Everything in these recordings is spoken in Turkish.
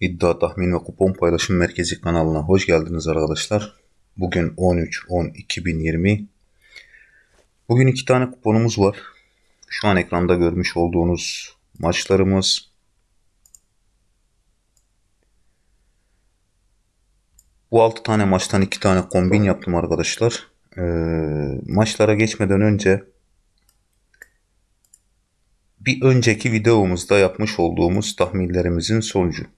İddia Tahmin ve Kupon Paylaşım Merkezi kanalına hoş geldiniz arkadaşlar. Bugün 13-10-2020. Bugün iki tane kuponumuz var. Şu an ekranda görmüş olduğunuz maçlarımız. Bu 6 tane maçtan 2 tane kombin yaptım arkadaşlar. Ee, maçlara geçmeden önce bir önceki videomuzda yapmış olduğumuz tahminlerimizin sonucu.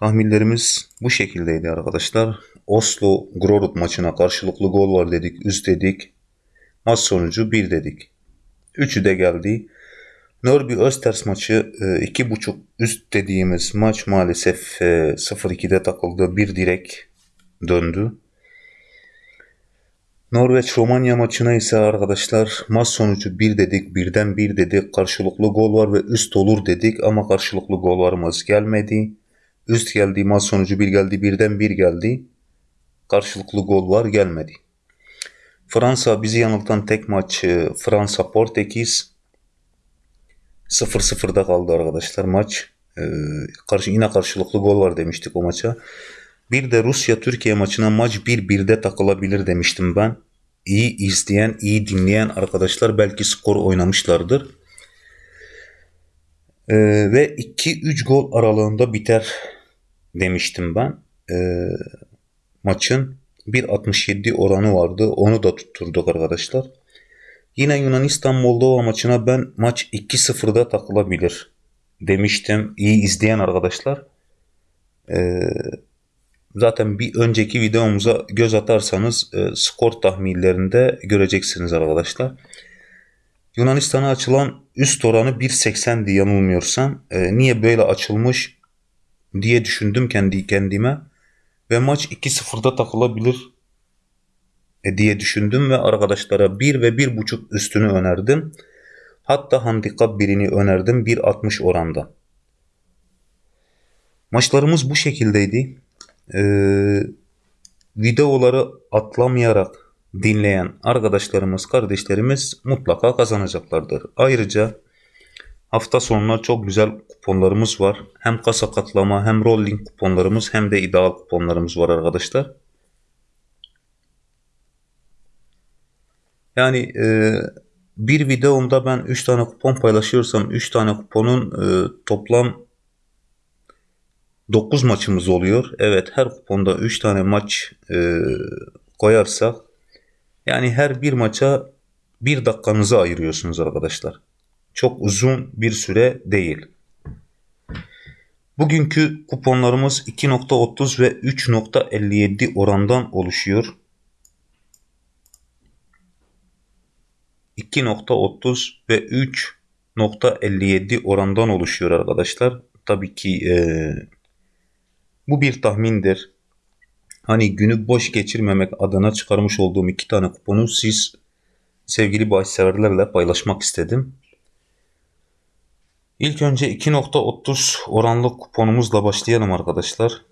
Tahminlerimiz bu şekildeydi arkadaşlar. Oslo Grorud maçına karşılıklı gol var dedik, üst dedik. Maç sonucu 1 dedik. Üçü de geldi. Norby Östers maçı 2.5 üst dediğimiz maç maalesef 0-2'de takıldı. Bir direk döndü. Norveç Romanya maçına ise arkadaşlar maç sonucu 1 dedik, birden 1 dedik. Karşılıklı gol var ve üst olur dedik ama karşılıklı gollarımız gelmedi. Üst geldi, maç sonucu 1 geldi, birden 1 geldi. Karşılıklı gol var gelmedi. Fransa bizi yanıltan tek maç Fransa Portekiz 0-0'da kaldı arkadaşlar maç. Ee, karşı yine karşılıklı gol var demiştik o maça. Bir de Rusya Türkiye maçına maç 1-1'de takılabilir demiştim ben. İyi izleyen, iyi dinleyen arkadaşlar belki skor oynamışlardır. Ee, ve 2-3 gol aralığında biter demiştim ben. Ee, maçın 1.67 oranı vardı. Onu da tutturduk arkadaşlar. Yine Yunanistan Moldova maçına ben maç 2-0'da takılabilir demiştim. İyi izleyen arkadaşlar. Ee, zaten bir önceki videomuza göz atarsanız e, skor tahminlerinde göreceksiniz arkadaşlar. Yunanistan'a açılan üst oranı 1.80'di yanılmıyorsam. E, niye böyle açılmış diye düşündüm kendi kendime. Ve maç 2-0'da takılabilir e, diye düşündüm ve arkadaşlara 1 ve 1.5 üstünü önerdim. Hatta handikap birini önerdim 1.60 oranda. Maçlarımız bu şekildeydi. Ee, videoları atlamayarak dinleyen arkadaşlarımız, kardeşlerimiz mutlaka kazanacaklardır. Ayrıca hafta sonuna çok güzel kuponlarımız var. Hem kasa katlama hem rolling kuponlarımız hem de ideal kuponlarımız var arkadaşlar. Yani e, bir videomda ben 3 tane kupon paylaşıyorsam 3 tane kuponun e, toplam 9 maçımız oluyor. Evet her kuponda 3 tane maç e, koyarsak yani her bir maça bir dakikanızı ayırıyorsunuz arkadaşlar. Çok uzun bir süre değil. Bugünkü kuponlarımız 2.30 ve 3.57 orandan oluşuyor. 2.30 ve 3.57 orandan oluşuyor arkadaşlar. Tabii ki e, bu bir tahmindir. Hani günü boş geçirmemek adına çıkarmış olduğum iki tane kuponu siz sevgili bahisseverlerle paylaşmak istedim. İlk önce 2.30 oranlı kuponumuzla başlayalım arkadaşlar.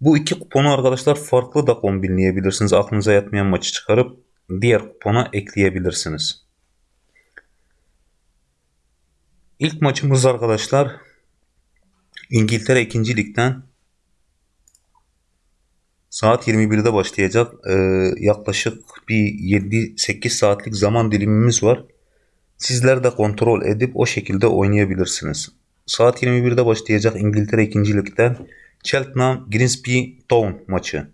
Bu iki kuponu arkadaşlar farklı da kombinleyebilirsiniz. Aklınıza yatmayan maçı çıkarıp diğer kupona ekleyebilirsiniz. İlk maçımız arkadaşlar İngiltere 2. Lig'den saat 21'de başlayacak. Ee, yaklaşık bir 7-8 saatlik zaman dilimimiz var. Sizler de kontrol edip o şekilde oynayabilirsiniz. Saat 21'de başlayacak İngiltere 2. Lig'den Cheltenham Grimsby Town maçı.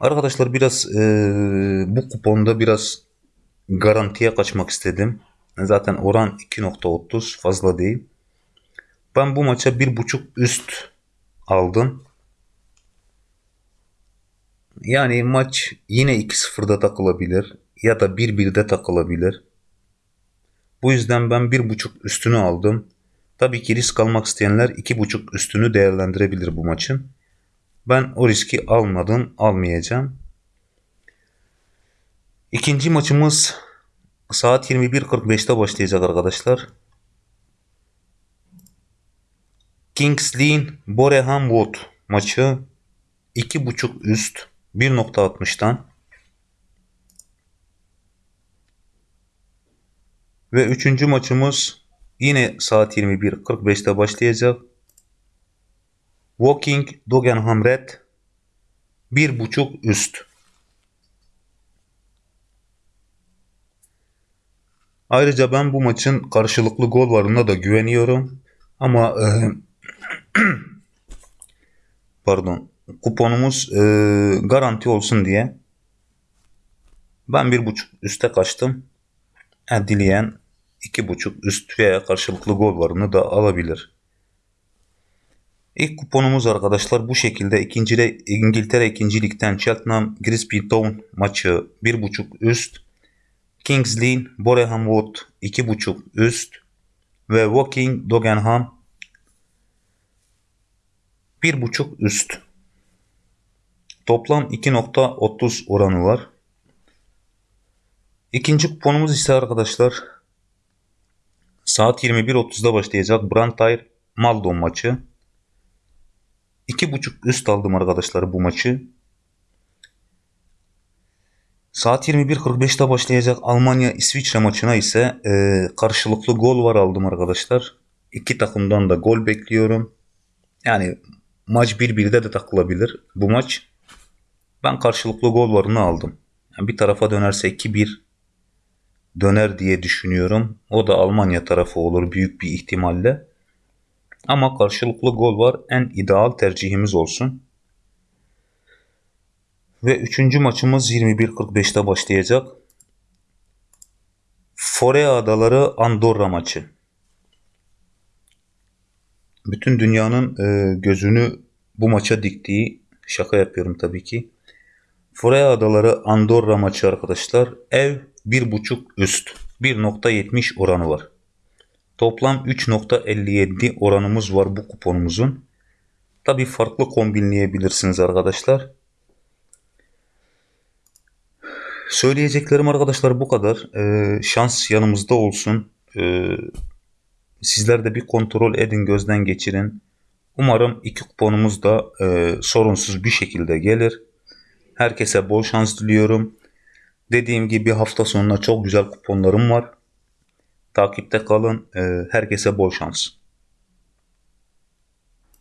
Arkadaşlar biraz e, bu kuponda biraz garantiye kaçmak istedim. Zaten oran 2.30 fazla değil. Ben bu maça 1.5 üst aldım. Yani maç yine 2-0'da takılabilir ya da 1-1'de takılabilir. Bu yüzden ben 1.5 üstünü aldım. Tabii ki risk almak isteyenler 2.5 üstünü değerlendirebilir bu maçın. Ben o riski almadım, almayacağım. İkinci maçımız saat 21.45'te başlayacak arkadaşlar. Kings Lynn Boreham Wood maçı 2.5 üst 1.60'dan ve üçüncü maçımız yine saat 21.45'te başlayacak. Walking Dogenham Red 1.5 üst. Ayrıca ben bu maçın karşılıklı gol varına da güveniyorum. Ama e, pardon kuponumuz e, garanti olsun diye ben bir buçuk üste kaçtım. Ha, dileyen iki buçuk üst veya karşılıklı gol varını da alabilir. İlk kuponumuz arkadaşlar bu şekilde. İkinci İngiltere 2. Lig'den Cheltenham Grimsby Town maçı 1.5 üst. Kings Lynn Boreham Wood 2.5 üst. Ve Woking Dogenham 1.5 üst. Toplam 2.30 oranı var. İkinci kuponumuz ise arkadaşlar saat 21.30'da başlayacak Brantford Maldon maçı. 2.5 üst aldım arkadaşlar bu maçı. Saat 21.45'te başlayacak Almanya İsviçre maçına ise e, karşılıklı gol var aldım arkadaşlar. İki takımdan da gol bekliyorum. Yani maç 1-1'de de takılabilir bu maç. Ben karşılıklı gol varını aldım. Yani bir tarafa dönerse 2-1 döner diye düşünüyorum. O da Almanya tarafı olur büyük bir ihtimalle. Ama karşılıklı gol var. En ideal tercihimiz olsun. Ve üçüncü maçımız 21.45'te başlayacak. Fore Adaları Andorra maçı. Bütün dünyanın e, gözünü bu maça diktiği şaka yapıyorum tabii ki. Fore Adaları Andorra maçı arkadaşlar. Ev 1.5 üst. 1.70 oranı var. Toplam 3.57 oranımız var bu kuponumuzun. Tabi farklı kombinleyebilirsiniz arkadaşlar. Söyleyeceklerim arkadaşlar bu kadar. Ee, şans yanımızda olsun. Ee, sizler de bir kontrol edin, gözden geçirin. Umarım iki kuponumuz da e, sorunsuz bir şekilde gelir. Herkese bol şans diliyorum. Dediğim gibi hafta sonuna çok güzel kuponlarım var. Takipte kalın. Ee, herkese bol şans.